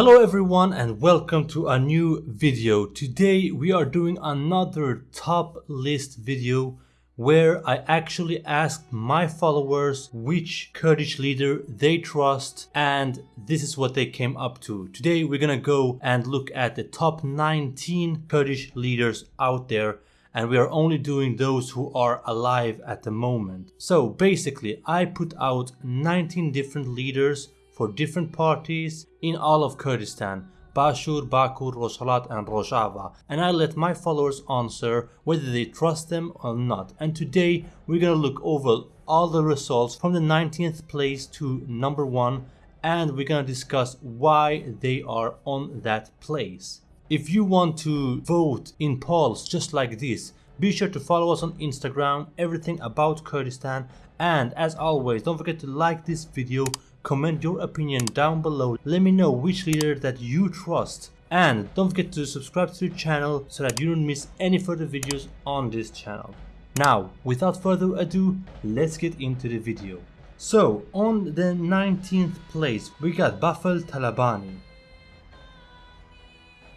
Hello everyone and welcome to a new video. Today we are doing another top list video where I actually asked my followers which Kurdish leader they trust and this is what they came up to. Today we're gonna go and look at the top 19 Kurdish leaders out there and we are only doing those who are alive at the moment. So basically I put out 19 different leaders for different parties in all of Kurdistan Bashur, Bakur, Rojhelat and Rojava. And I let my followers answer whether they trust them or not. And today we're gonna look over all the results from the 19th place to number 1 and we're gonna discuss why they are on that place. If you want to vote in polls just like this be sure to follow us on Instagram, everything about Kurdistan. And as always don't forget to like this video Comment your opinion down below. Let me know which leader that you trust. And don't forget to subscribe to the channel so that you don't miss any further videos on this channel. Now, without further ado, let's get into the video. So, on the 19th place, we got Bafel Talabani.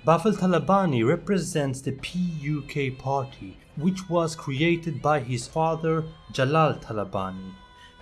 Bafel Talabani represents the PUK party, which was created by his father Jalal Talabani.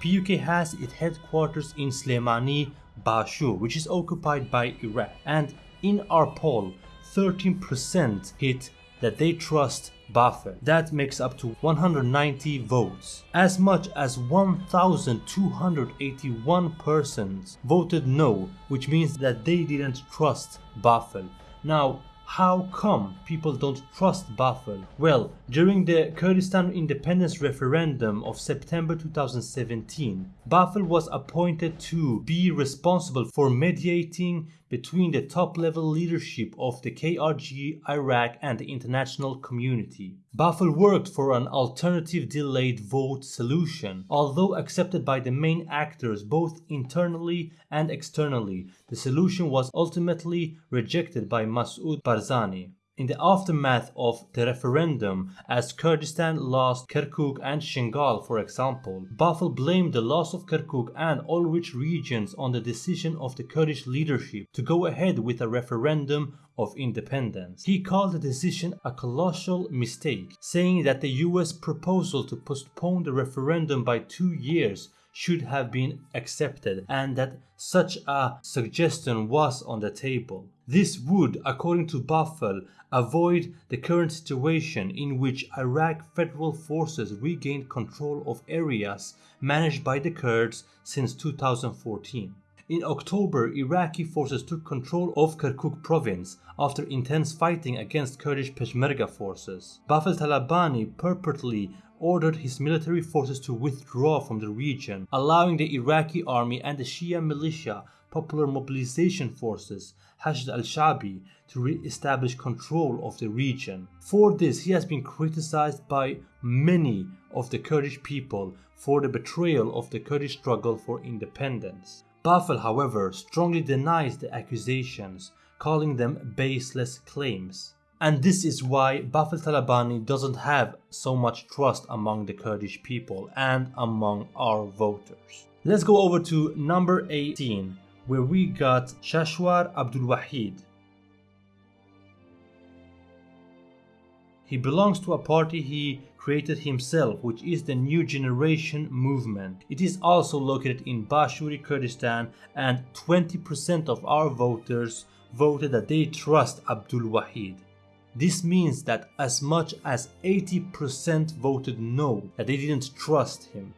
PUK has its headquarters in Slemani, Bashur, which is occupied by Iraq. And in our poll, 13% hit that they trust Bafel. That makes up to 190 votes. As much as 1,281 persons voted no, which means that they didn't trust Bafel. Now, how come people don't trust Bafel? Well, during the Kurdistan independence referendum of September 2017, Bafel was appointed to be responsible for mediating between the top level leadership of the KRG, Iraq and the international community. Bafel worked for an alternative delayed vote solution. Although accepted by the main actors both internally and externally, the solution was ultimately rejected by Masoud Barzani. In the aftermath of the referendum, as Kurdistan lost Kirkuk and Shingal for example, Bafel blamed the loss of Kirkuk and all rich regions on the decision of the Kurdish leadership to go ahead with a referendum of independence. He called the decision a colossal mistake, saying that the US proposal to postpone the referendum by two years should have been accepted and that such a suggestion was on the table. This would, according to Bafel, avoid the current situation in which Iraq federal forces regained control of areas managed by the Kurds since 2014. In October, Iraqi forces took control of Kirkuk province after intense fighting against Kurdish Peshmerga forces. Bafel Talabani purportedly ordered his military forces to withdraw from the region, allowing the Iraqi army and the Shia militia Popular Mobilization Forces Hashd al-Shabi to re-establish control of the region. For this he has been criticized by many of the Kurdish people for the betrayal of the Kurdish struggle for independence. Bafel however strongly denies the accusations, calling them baseless claims. And this is why Bafel Talabani doesn't have so much trust among the Kurdish people and among our voters. Let's go over to number 18 where we got Shashwar Abdul Wahid. He belongs to a party he created himself which is the New Generation Movement. It is also located in Bashuri Kurdistan and 20% of our voters voted that they trust Abdul Wahid. This means that as much as 80% voted no, that they didn't trust him.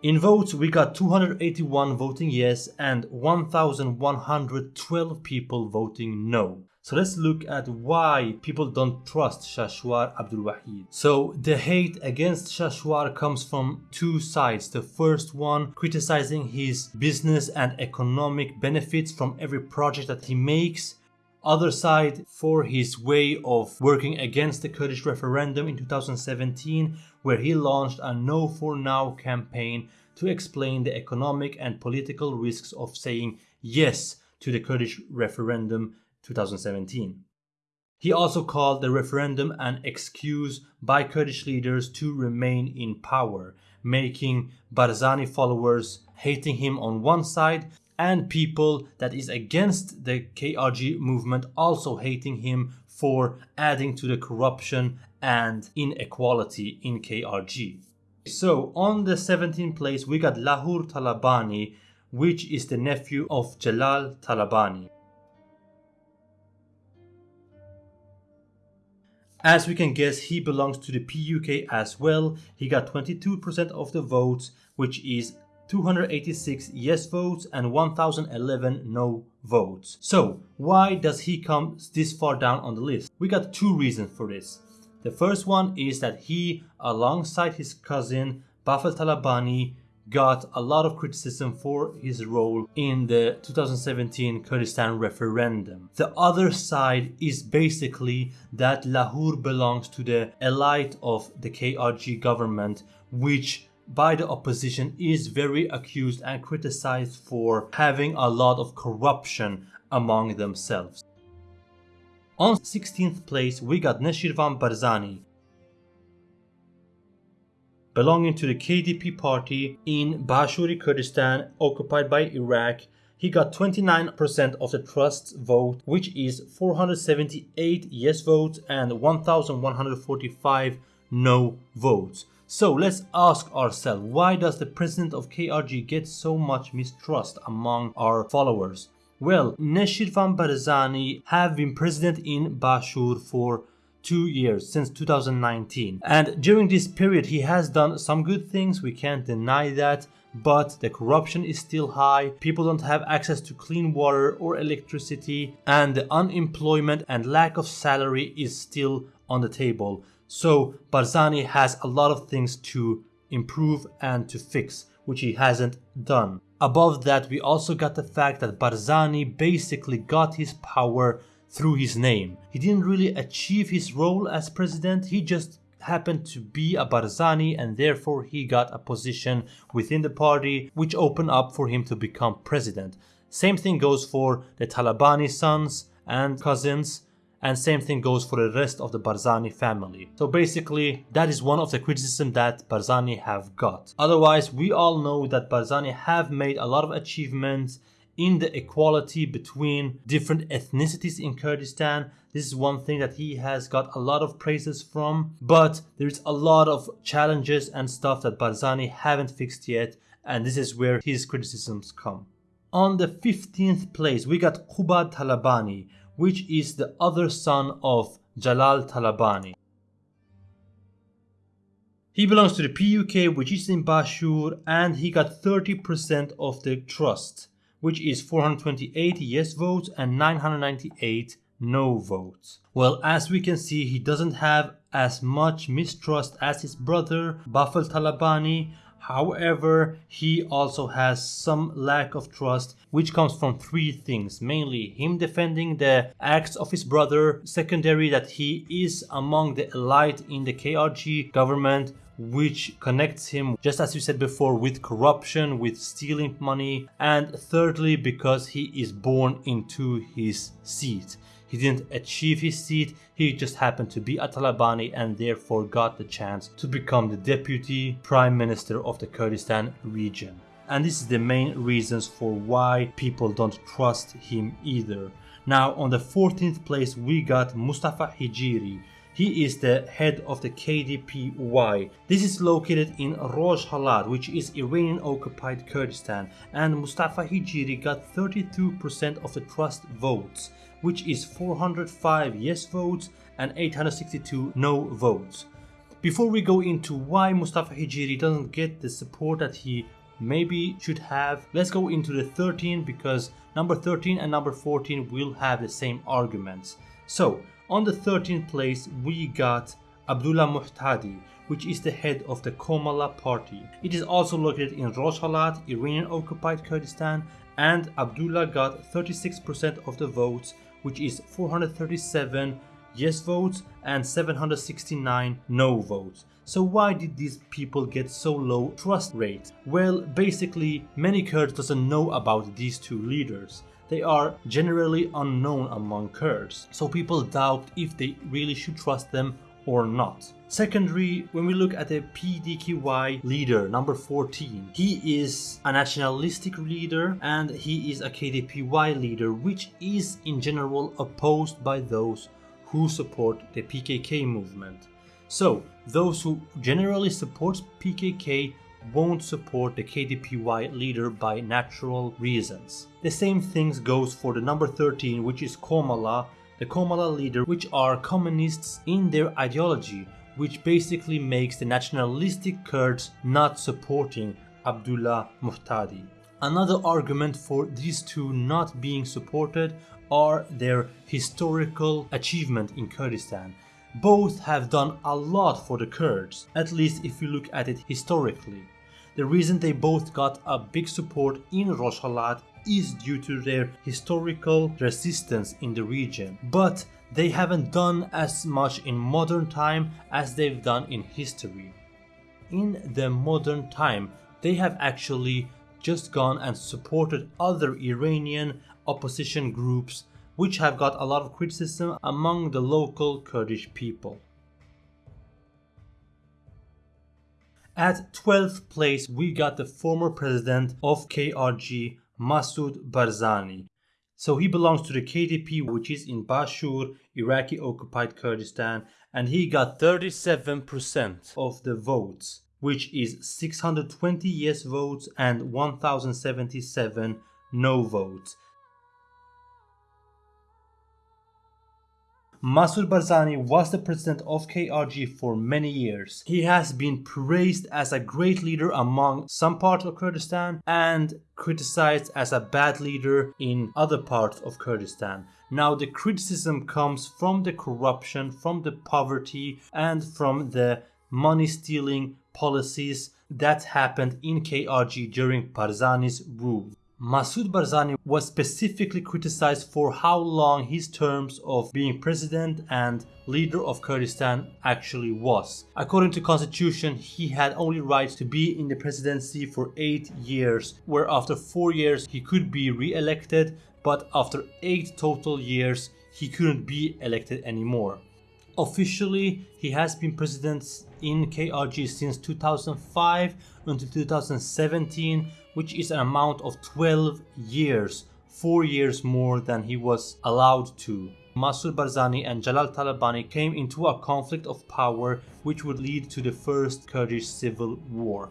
In votes, we got 281 voting yes and 1112 people voting no. So let's look at why people don't trust Shashwar Abdul Wahid. So the hate against Shashwar comes from two sides. The first one criticizing his business and economic benefits from every project that he makes other side for his way of working against the Kurdish referendum in 2017 where he launched a No for Now campaign to explain the economic and political risks of saying yes to the Kurdish referendum 2017. He also called the referendum an excuse by Kurdish leaders to remain in power, making Barzani followers hating him on one side and people that is against the KRG movement also hating him for adding to the corruption and inequality in KRG. So on the 17th place we got Lahur Talabani which is the nephew of Jalal Talabani. As we can guess, he belongs to the PUK as well. He got 22% of the votes, which is 286 yes votes and 1011 no votes. So, why does he come this far down on the list? We got two reasons for this. The first one is that he, alongside his cousin Bafel Talabani, got a lot of criticism for his role in the 2017 Kurdistan referendum. The other side is basically that Lahur belongs to the elite of the KRG government, which by the opposition is very accused and criticized for having a lot of corruption among themselves. On 16th place, we got Neshirvan Barzani, belonging to the KDP party in Bashuri Kurdistan occupied by Iraq. He got 29% of the trust's vote, which is 478 yes votes and 1145 no votes. So let's ask ourselves, why does the president of KRG get so much mistrust among our followers? Well, Neshirvan Barzani have been president in Bashur for two years since 2019 and during this period he has done some good things we can't deny that but the corruption is still high people don't have access to clean water or electricity and the unemployment and lack of salary is still on the table so barzani has a lot of things to improve and to fix which he hasn't done above that we also got the fact that barzani basically got his power through his name. He didn't really achieve his role as president, he just happened to be a Barzani and therefore he got a position within the party which opened up for him to become president. Same thing goes for the Talabani sons and cousins and same thing goes for the rest of the Barzani family. So basically that is one of the criticism that Barzani have got. Otherwise we all know that Barzani have made a lot of achievements in the equality between different ethnicities in Kurdistan. This is one thing that he has got a lot of praises from, but there's a lot of challenges and stuff that Barzani haven't fixed yet, and this is where his criticisms come. On the 15th place, we got Qubad Talabani, which is the other son of Jalal Talabani. He belongs to the PUK, which is in Bashur, and he got 30% of the trust which is 428 yes votes and 998 no votes. Well, as we can see, he doesn't have as much mistrust as his brother, Bafel Talabani. However, he also has some lack of trust, which comes from three things. Mainly, him defending the acts of his brother. Secondary, that he is among the elite in the KRG government, which connects him, just as you said before, with corruption, with stealing money, and thirdly, because he is born into his seat. He didn't achieve his seat, he just happened to be a Talabani and therefore got the chance to become the deputy prime minister of the Kurdistan region. And this is the main reasons for why people don't trust him either. Now on the 14th place we got Mustafa Hijiri he is the head of the KDPY. This is located in Rojhelat, which is Iranian occupied Kurdistan, and Mustafa Hijiri got 32% of the trust votes, which is 405 yes votes and 862 no votes. Before we go into why Mustafa Hijiri doesn't get the support that he maybe should have, let's go into the 13 because number 13 and number 14 will have the same arguments. So, on the 13th place, we got Abdullah Muhtadi, which is the head of the Komala party. It is also located in Rojhelat, Iranian occupied Kurdistan, and Abdullah got 36% of the votes, which is 437 yes votes and 769 no votes. So why did these people get so low trust rate? Well, basically, many Kurds doesn't know about these two leaders they are generally unknown among Kurds, so people doubt if they really should trust them or not. Secondly, when we look at the PDKY leader, number 14, he is a nationalistic leader and he is a KDPY leader, which is in general opposed by those who support the PKK movement. So, those who generally support PKK won't support the KDPY leader by natural reasons. The same things goes for the number 13 which is Komala, the Komala leader which are communists in their ideology which basically makes the nationalistic Kurds not supporting Abdullah Muhtadi. Another argument for these two not being supported are their historical achievement in Kurdistan. Both have done a lot for the Kurds, at least if you look at it historically. The reason they both got a big support in Rojhelat is due to their historical resistance in the region. But they haven't done as much in modern time as they've done in history. In the modern time, they have actually just gone and supported other Iranian opposition groups which have got a lot of criticism among the local Kurdish people. At 12th place, we got the former president of KRG, Masoud Barzani. So he belongs to the KDP, which is in Bashur, Iraqi occupied Kurdistan, and he got 37% of the votes, which is 620 yes votes and 1077 no votes. Masoud Barzani was the president of KRG for many years. He has been praised as a great leader among some parts of Kurdistan and criticized as a bad leader in other parts of Kurdistan. Now the criticism comes from the corruption, from the poverty and from the money stealing policies that happened in KRG during Barzani's rule. Masoud Barzani was specifically criticized for how long his terms of being president and leader of Kurdistan actually was. According to constitution, he had only right to be in the presidency for 8 years, where after 4 years he could be re-elected, but after 8 total years he couldn't be elected anymore. Officially, he has been president in KRG since 2005 until 2017 which is an amount of 12 years, 4 years more than he was allowed to. Masoud Barzani and Jalal Talabani came into a conflict of power which would lead to the first Kurdish civil war.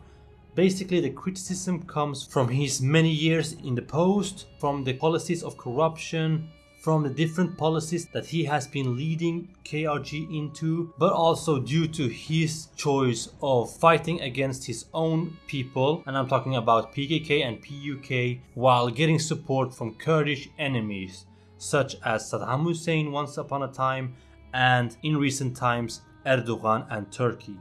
Basically, the criticism comes from his many years in the post, from the policies of corruption, from the different policies that he has been leading KRG into, but also due to his choice of fighting against his own people, and I'm talking about PKK and PUK, while getting support from Kurdish enemies, such as Saddam Hussein once upon a time, and in recent times, Erdogan and Turkey.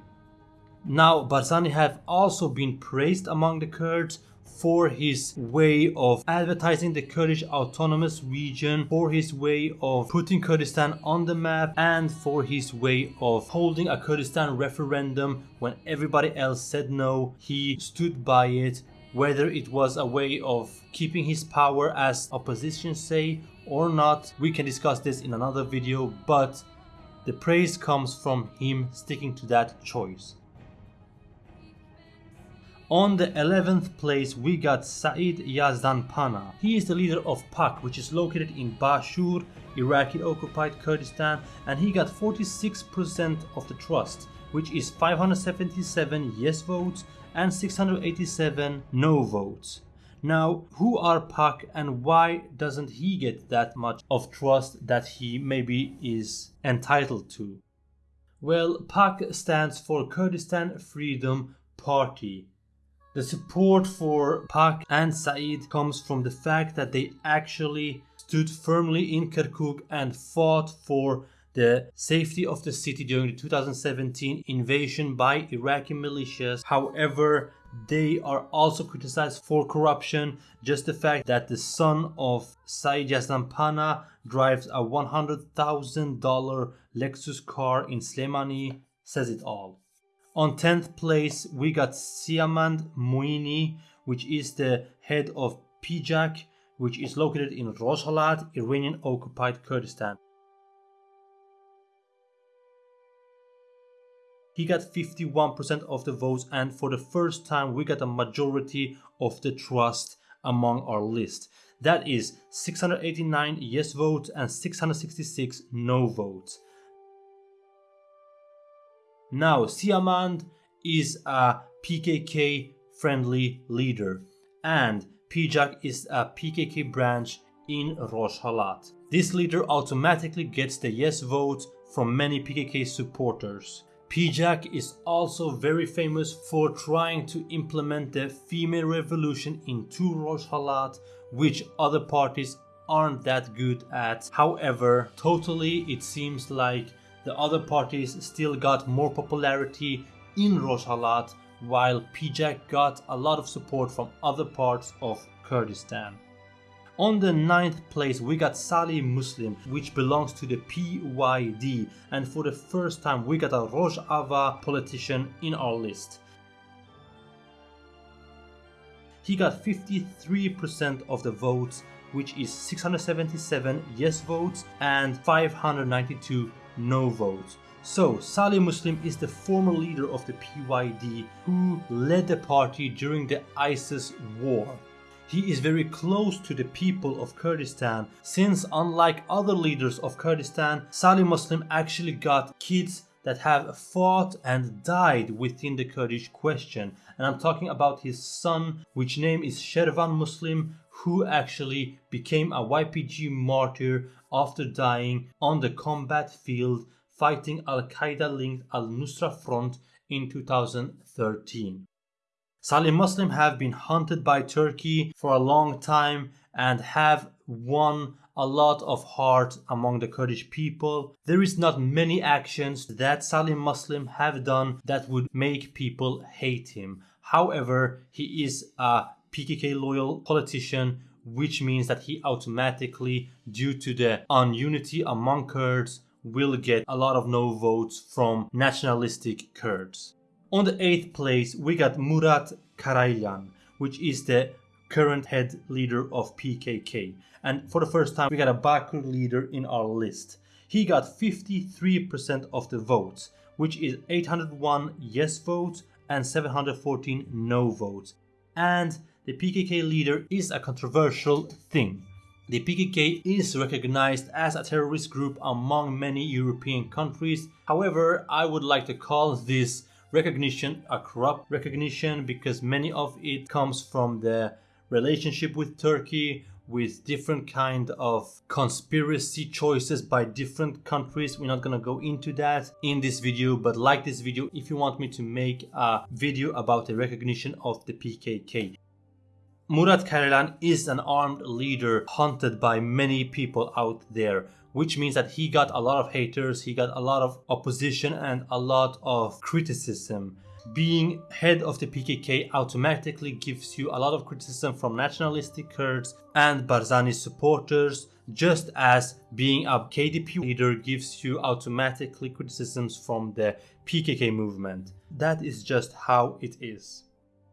Now, Barzani have also been praised among the Kurds for his way of advertising the Kurdish autonomous region, for his way of putting Kurdistan on the map, and for his way of holding a Kurdistan referendum when everybody else said no. He stood by it, whether it was a way of keeping his power as opposition say or not. We can discuss this in another video, but the praise comes from him sticking to that choice. On the 11th place, we got Said Yazdanpanah. He is the leader of PAK, which is located in Bashur, Iraqi occupied Kurdistan, and he got 46% of the trust, which is 577 yes votes and 687 no votes. Now, who are PAK and why doesn't he get that much of trust that he maybe is entitled to? Well, PAK stands for Kurdistan Freedom Party the support for PAK and Said comes from the fact that they actually stood firmly in Kirkuk and fought for the safety of the city during the 2017 invasion by Iraqi militias. However, they are also criticized for corruption. Just the fact that the son of Said Yazdanpanah drives a $100,000 Lexus car in Slemani says it all. On 10th place, we got Siamand Moini, which is the head of PJAK, which is located in Rojhelat, Iranian occupied Kurdistan. He got 51% of the votes, and for the first time, we got a majority of the trust among our list. That is 689 yes votes and 666 no votes. Now, Siamand is a PKK friendly leader, and PJAK is a PKK branch in Rojhelat. This leader automatically gets the yes vote from many PKK supporters. PJAK is also very famous for trying to implement the female revolution into Rojhelat, which other parties aren't that good at. However, totally it seems like the other parties still got more popularity in Rojhelat while PJAK got a lot of support from other parts of Kurdistan. On the ninth place, we got Salih Muslim, which belongs to the PYD, and for the first time, we got a Rojava politician in our list. He got 53% of the votes, which is 677 yes votes and 592 no votes. So, Salih Muslim is the former leader of the PYD who led the party during the ISIS war. He is very close to the people of Kurdistan since unlike other leaders of Kurdistan, Salih Muslim actually got kids that have fought and died within the Kurdish question. And I'm talking about his son, which name is Shervan Muslim, who actually became a YPG martyr after dying on the combat field fighting Al-Qaeda linked Al-Nusra Front in 2013. Salim Muslim have been hunted by Turkey for a long time and have won a lot of heart among the Kurdish people. There is not many actions that Salim Muslim have done that would make people hate him. However, he is a PKK loyal politician which means that he automatically due to the ununity among Kurds will get a lot of no votes from nationalistic Kurds. On the eighth place, we got Murat Karaylan, which is the current head leader of PKK. And for the first time, we got a Bakur leader in our list. He got 53% of the votes, which is 801 yes votes and 714 no votes. And the PKK leader is a controversial thing. The PKK is recognized as a terrorist group among many European countries. However, I would like to call this recognition a corrupt recognition because many of it comes from the relationship with Turkey with different kind of conspiracy choices by different countries we're not gonna go into that in this video but like this video if you want me to make a video about the recognition of the PKK Murat Karaylan is an armed leader hunted by many people out there which means that he got a lot of haters, he got a lot of opposition and a lot of criticism. Being head of the PKK automatically gives you a lot of criticism from nationalistic Kurds and Barzani supporters, just as being a KDP leader gives you automatically criticisms from the PKK movement. That is just how it is.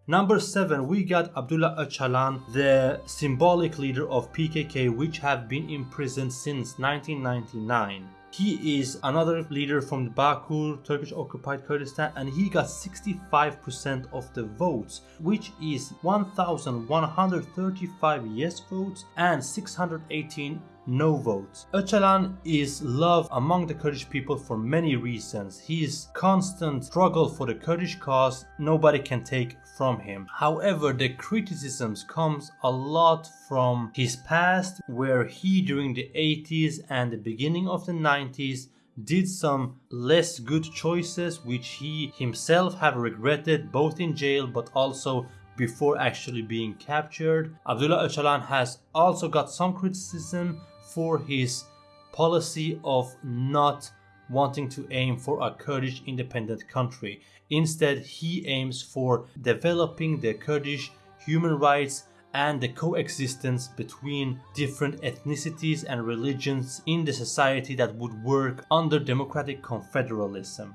Number 7 we got Abdullah Öcalan, the symbolic leader of PKK which have been imprisoned since 1999. He is another leader from the Bakur, Turkish occupied Kurdistan, and he got 65% of the votes, which is 1,135 yes votes and 618 no votes. Öcalan is loved among the Kurdish people for many reasons. His constant struggle for the Kurdish cause nobody can take from him. However, the criticisms comes a lot from his past where he during the 80s and the beginning of the 90s did some less good choices which he himself have regretted both in jail but also before actually being captured. Abdullah Öcalan has also got some criticism for his policy of not wanting to aim for a Kurdish independent country. Instead, he aims for developing the Kurdish human rights and the coexistence between different ethnicities and religions in the society that would work under democratic confederalism.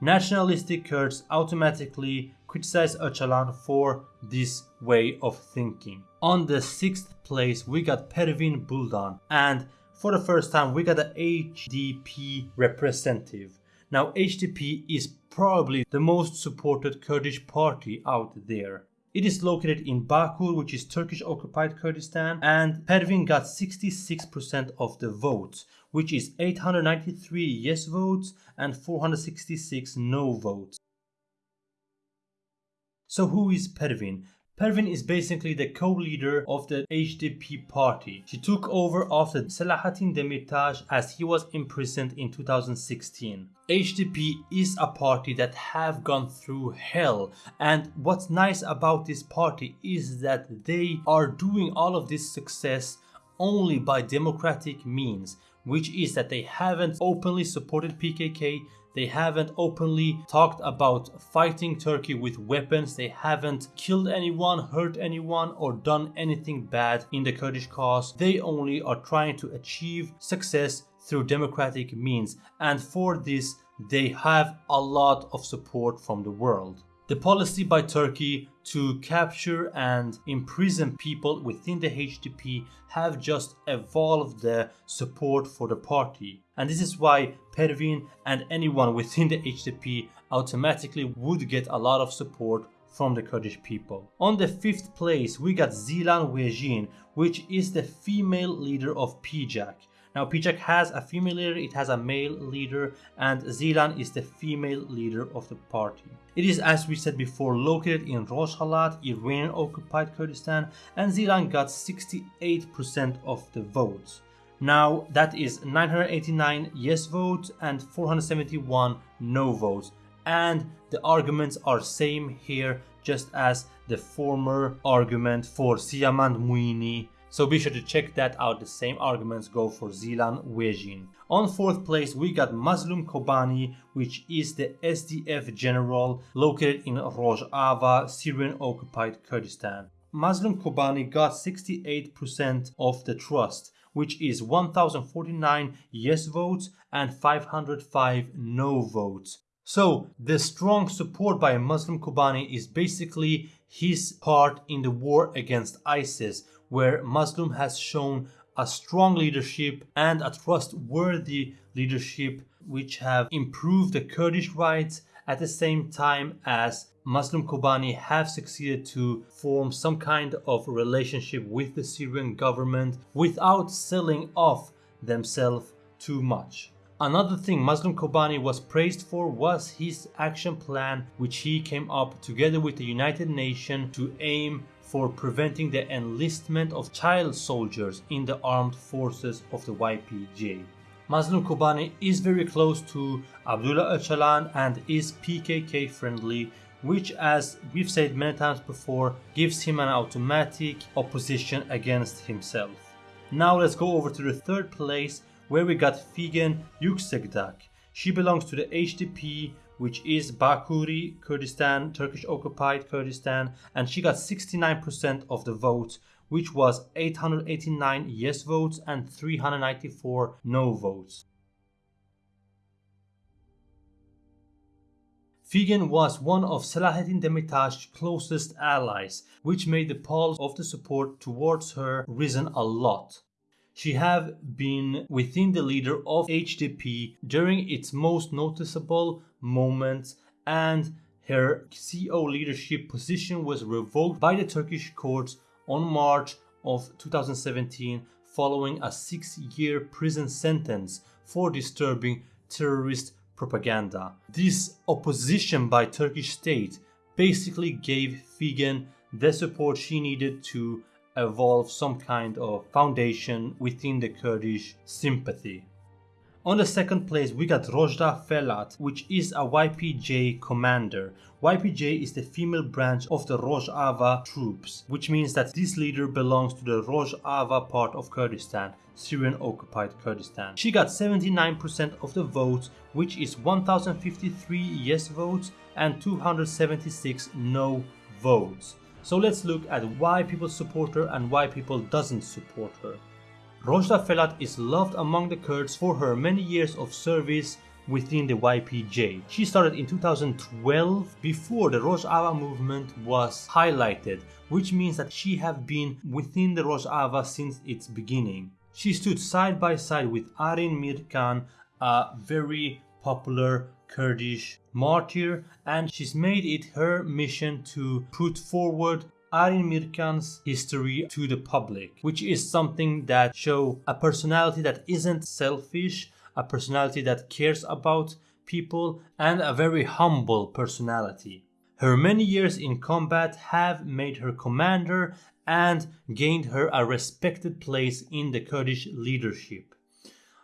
Nationalistic Kurds automatically criticize Öcalan for this way of thinking. On the sixth place, we got Pervin Buldan, and for the first time, we got an HDP representative. Now HDP is probably the most supported Kurdish party out there. It is located in Bakur, which is Turkish occupied Kurdistan, and Pervin got 66% of the votes, which is 893 yes votes and 466 no votes. So who is Pervin? Pervin is basically the co-leader of the HDP party. She took over after Selahattin Demirtas as he was imprisoned in 2016. HDP is a party that have gone through hell and what's nice about this party is that they are doing all of this success only by democratic means which is that they haven't openly supported PKK they haven't openly talked about fighting Turkey with weapons. They haven't killed anyone, hurt anyone, or done anything bad in the Kurdish cause. They only are trying to achieve success through democratic means. And for this, they have a lot of support from the world. The policy by Turkey to capture and imprison people within the HDP have just evolved the support for the party. And this is why Pervin and anyone within the HDP automatically would get a lot of support from the Kurdish people. On the fifth place, we got Zilan Wejin, which is the female leader of PJAK. Now PJAK has a female leader, it has a male leader, and Zilan is the female leader of the party. It is, as we said before, located in Rojhelat, Iranian occupied Kurdistan, and Zilan got 68% of the votes. Now that is 989 yes votes and 471 no votes. And the arguments are same here just as the former argument for Siamand Moini so be sure to check that out. The same arguments go for Zilan Wejin. On fourth place, we got Mazlum Kobani, which is the SDF general located in Rojava, Syrian occupied Kurdistan. Mazlum Kobani got 68% of the trust, which is 1049 yes votes and 505 no votes. So the strong support by Mazlum Kobani is basically his part in the war against ISIS, where Mazlum has shown a strong leadership and a trustworthy leadership which have improved the Kurdish rights at the same time as Mazlum Kobani have succeeded to form some kind of relationship with the Syrian government without selling off themselves too much. Another thing Mazlum Kobani was praised for was his action plan which he came up together with the United Nations to aim for preventing the enlistment of child soldiers in the armed forces of the YPJ. Mazlum Kobani is very close to Abdullah Öcalan and is PKK friendly, which as we've said many times before, gives him an automatic opposition against himself. Now let's go over to the third place where we got Figen Yüksekdağ. She belongs to the HDP which is Bakuri, Kurdistan, Turkish occupied Kurdistan, and she got 69% of the vote, which was 889 yes votes and 394 no votes. Figen was one of Selahattin Demirtas' closest allies, which made the polls of the support towards her risen a lot. She have been within the leader of HDP during its most noticeable moments and her CO leadership position was revoked by the Turkish courts on March of 2017 following a six-year prison sentence for disturbing terrorist propaganda. This opposition by Turkish state basically gave Figen the support she needed to evolve some kind of foundation within the Kurdish sympathy. On the second place, we got Rojda Felat, which is a YPJ commander. YPJ is the female branch of the Rojava troops, which means that this leader belongs to the Rojava part of Kurdistan, Syrian occupied Kurdistan. She got 79% of the votes, which is 1053 yes votes and 276 no votes. So let's look at why people support her and why people doesn't support her. Rojda Felat is loved among the Kurds for her many years of service within the YPJ. She started in 2012 before the Rojava movement was highlighted, which means that she have been within the Rojava since its beginning. She stood side by side with Arin Mirkan, a very popular Kurdish martyr and she's made it her mission to put forward Arin Mirkan's history to the public, which is something that show a personality that isn't selfish, a personality that cares about people and a very humble personality. Her many years in combat have made her commander and gained her a respected place in the Kurdish leadership.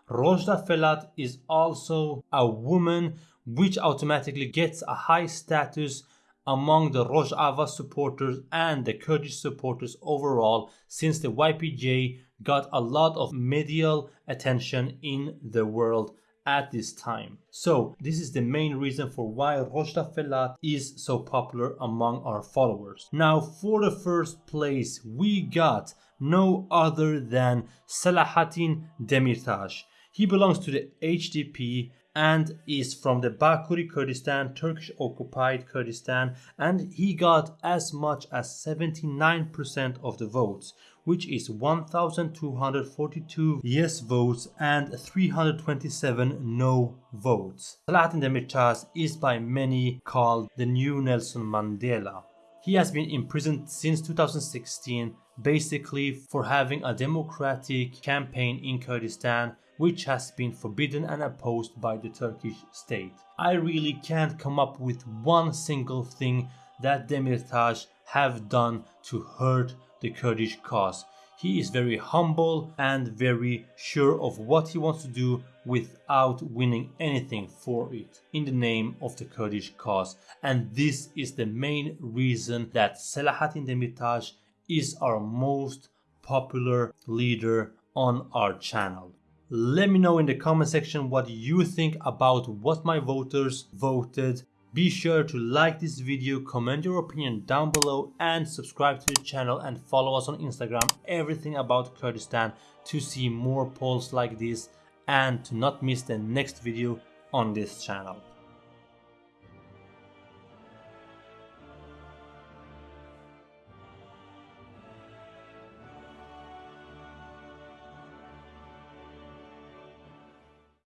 Rojda Felat is also a woman which automatically gets a high status among the Rojava supporters and the Kurdish supporters overall since the YPJ got a lot of medial attention in the world at this time. So this is the main reason for why Rojda Felat is so popular among our followers. Now for the first place we got no other than Selahattin Demirtas. He belongs to the HDP and is from the Bakuri Kurdistan, Turkish occupied Kurdistan, and he got as much as 79% of the votes, which is 1242 yes votes and 327 no votes. Selahattin Demirtas is by many called the new Nelson Mandela. He has been imprisoned since 2016 basically for having a democratic campaign in Kurdistan which has been forbidden and opposed by the Turkish state. I really can't come up with one single thing that Demirtas have done to hurt the Kurdish cause. He is very humble and very sure of what he wants to do without winning anything for it in the name of the Kurdish cause. And this is the main reason that Selahattin Demirtas is our most popular leader on our channel. Let me know in the comment section what you think about what my voters voted. Be sure to like this video, comment your opinion down below and subscribe to the channel and follow us on Instagram everything about Kurdistan to see more polls like this and to not miss the next video on this channel.